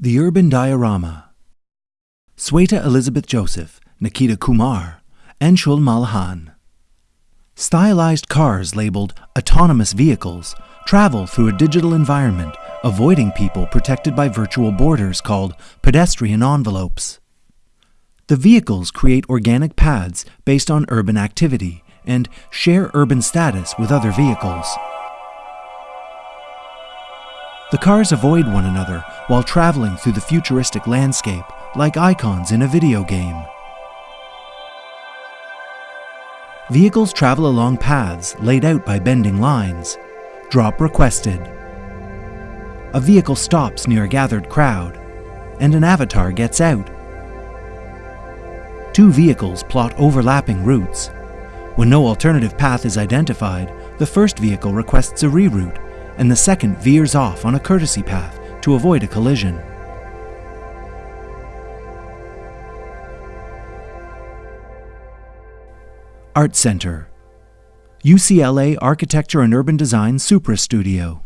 The Urban Diorama Sweta Elizabeth Joseph, Nikita Kumar, Anshul Malahan. Stylized cars labeled autonomous vehicles travel through a digital environment, avoiding people protected by virtual borders called pedestrian envelopes. The vehicles create organic paths based on urban activity and share urban status with other vehicles. The cars avoid one another while traveling through the futuristic landscape like icons in a video game. Vehicles travel along paths laid out by bending lines. Drop requested. A vehicle stops near a gathered crowd, and an avatar gets out. Two vehicles plot overlapping routes. When no alternative path is identified, the first vehicle requests a reroute, and the second veers off on a courtesy path to avoid a collision. Art Center UCLA Architecture and Urban Design Supra Studio